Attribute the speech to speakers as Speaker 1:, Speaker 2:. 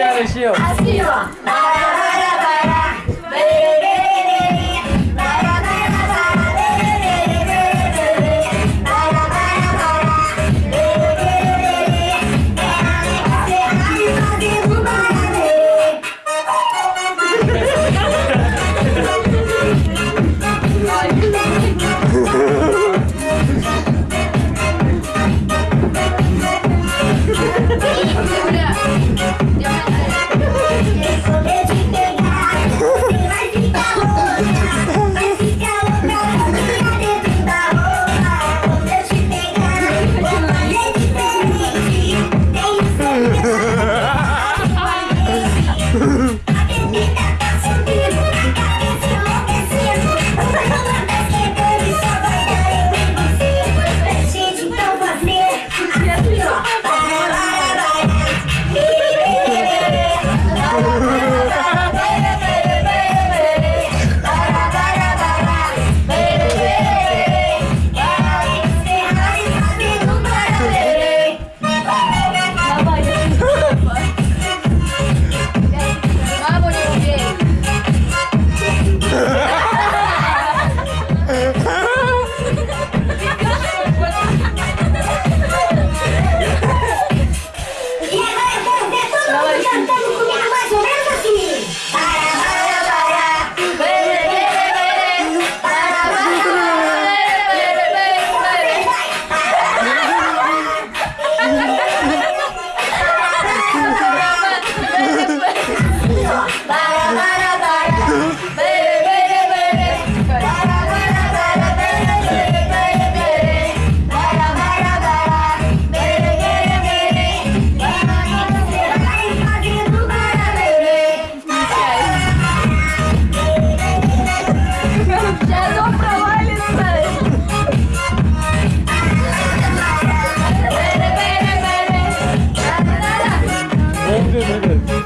Speaker 1: Obrigada, Gil.
Speaker 2: Assim, ó.
Speaker 1: no, no, no.